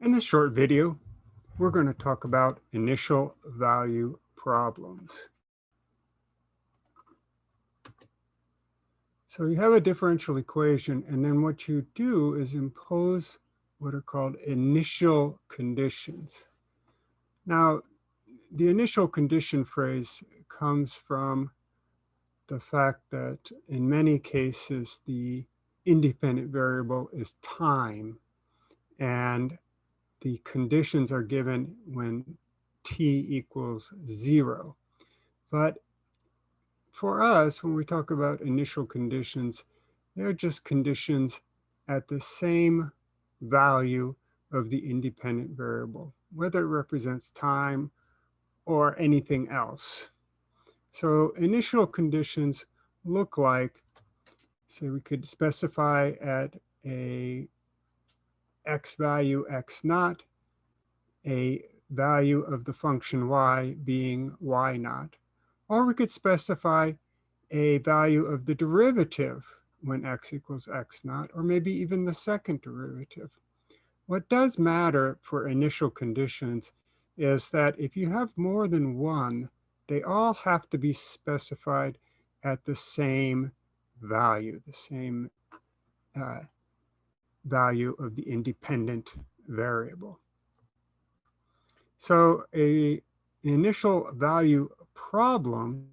In this short video, we're going to talk about initial value problems. So you have a differential equation, and then what you do is impose what are called initial conditions. Now, the initial condition phrase comes from the fact that in many cases, the independent variable is time, and the conditions are given when t equals zero. But for us, when we talk about initial conditions, they're just conditions at the same value of the independent variable, whether it represents time or anything else. So initial conditions look like, say we could specify at a x value x naught, a value of the function y being y naught. Or we could specify a value of the derivative when x equals x naught, or maybe even the second derivative. What does matter for initial conditions is that if you have more than one, they all have to be specified at the same value, the same uh, value of the independent variable. So a, an initial value problem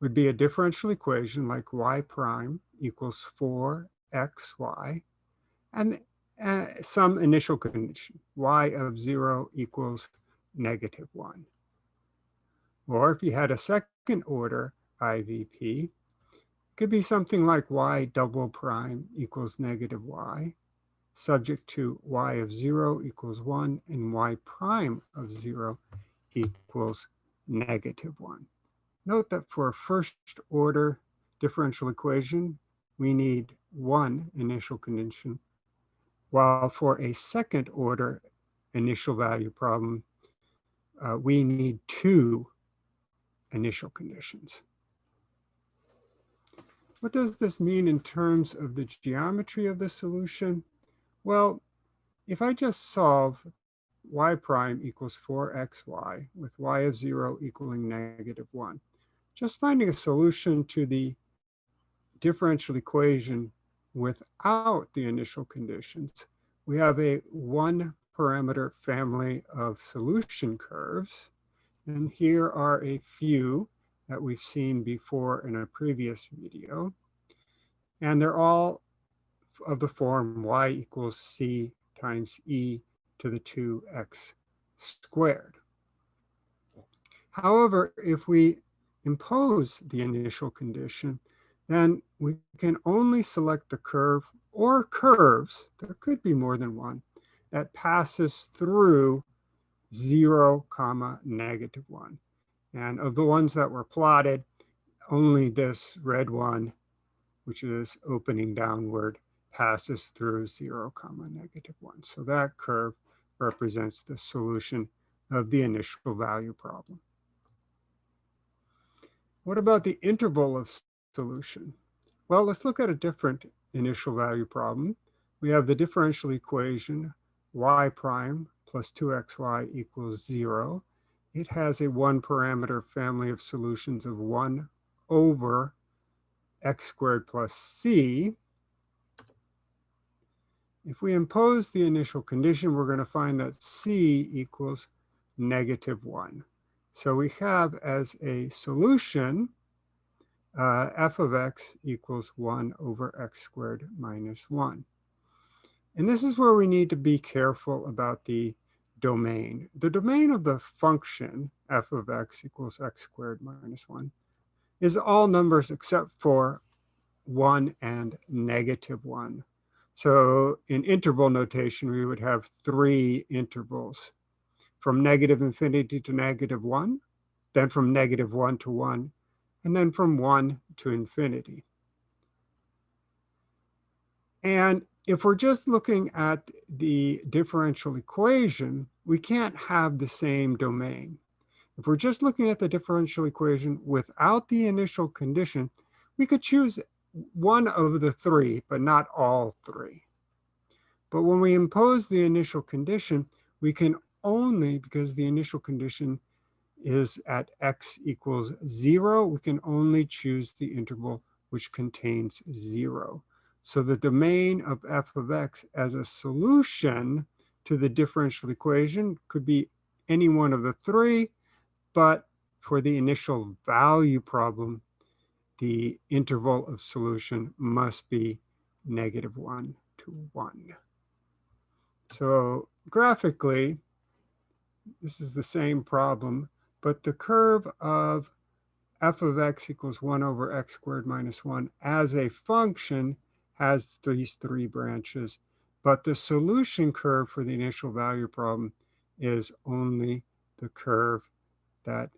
would be a differential equation like y prime equals 4xy and uh, some initial condition, y of 0 equals negative 1. Or if you had a second order IVP, could be something like y double prime equals negative y, subject to y of 0 equals 1 and y prime of 0 equals negative 1. Note that for a first order differential equation, we need one initial condition, while for a second order initial value problem, uh, we need two initial conditions. What does this mean in terms of the geometry of the solution? Well, if I just solve y prime equals 4xy with y of 0 equaling negative 1, just finding a solution to the differential equation without the initial conditions, we have a one parameter family of solution curves. And here are a few that we've seen before in a previous video. And they're all of the form y equals c times e to the 2x squared. However, if we impose the initial condition, then we can only select the curve or curves, there could be more than one, that passes through 0 comma negative 1. And of the ones that were plotted, only this red one, which is opening downward, passes through 0 comma negative 1. So that curve represents the solution of the initial value problem. What about the interval of solution? Well, let's look at a different initial value problem. We have the differential equation y prime plus 2xy equals 0 it has a one parameter family of solutions of 1 over x squared plus c. If we impose the initial condition, we're going to find that c equals negative 1. So we have as a solution uh, f of x equals 1 over x squared minus 1. And this is where we need to be careful about the domain. The domain of the function f of x equals x squared minus 1 is all numbers except for 1 and negative 1. So in interval notation, we would have three intervals from negative infinity to negative 1, then from negative 1 to 1, and then from 1 to infinity. And if we're just looking at the differential equation, we can't have the same domain. If we're just looking at the differential equation without the initial condition, we could choose one of the three, but not all three. But when we impose the initial condition, we can only, because the initial condition is at x equals zero, we can only choose the interval which contains zero. So the domain of f of x as a solution to the differential equation could be any one of the three, but for the initial value problem, the interval of solution must be negative one to one. So graphically, this is the same problem, but the curve of f of x equals 1 over x squared minus 1 as a function has these three branches, but the solution curve for the initial value problem is only the curve that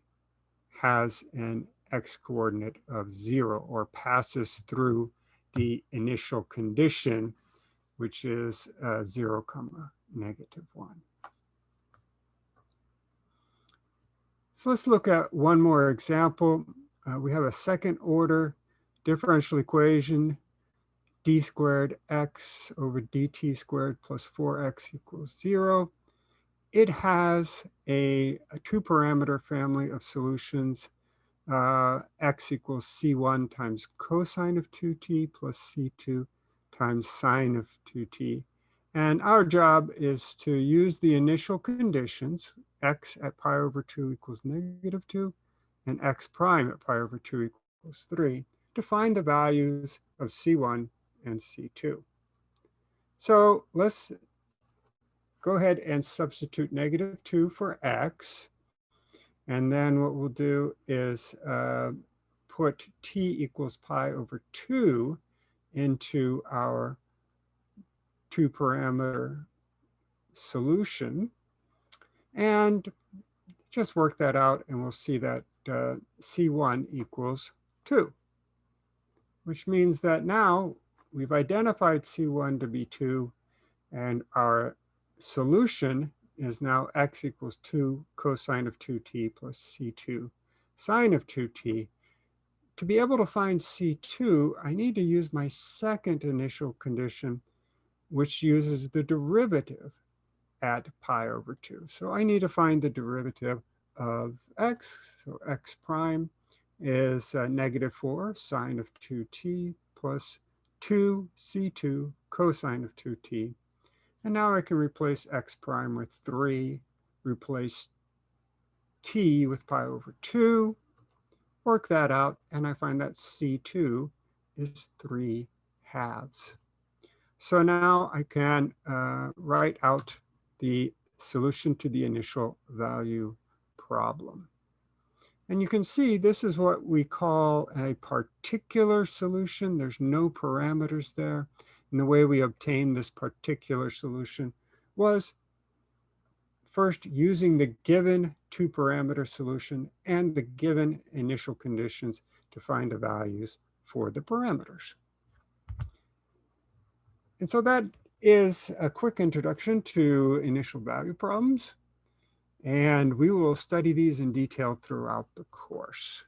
has an x coordinate of 0 or passes through the initial condition, which is uh, 0 comma negative 1. So let's look at one more example. Uh, we have a second order differential equation, d squared x over dt squared plus 4x equals 0. It has a, a two parameter family of solutions, uh, x equals c1 times cosine of 2t plus c2 times sine of 2t. And our job is to use the initial conditions, x at pi over 2 equals negative 2, and x prime at pi over 2 equals 3, to find the values of C1 and C2. So let's go ahead and substitute negative 2 for x. And then what we'll do is uh, put t equals pi over 2 into our two parameter solution and just work that out and we'll see that uh, C1 equals 2, which means that now we've identified C1 to be 2 and our solution is now x equals 2 cosine of 2t plus c2 sine of 2t. To be able to find c2, I need to use my second initial condition, which uses the derivative at pi over 2. So I need to find the derivative of x. So x prime is uh, negative 4 sine of 2t plus 2 c2 cosine of 2t. And now I can replace x prime with 3, replace t with pi over 2, work that out, and I find that c2 is 3 halves. So now I can uh, write out the solution to the initial value problem. And you can see this is what we call a particular solution. There's no parameters there. And the way we obtained this particular solution was first using the given two parameter solution and the given initial conditions to find the values for the parameters. And so that is a quick introduction to initial value problems. And we will study these in detail throughout the course.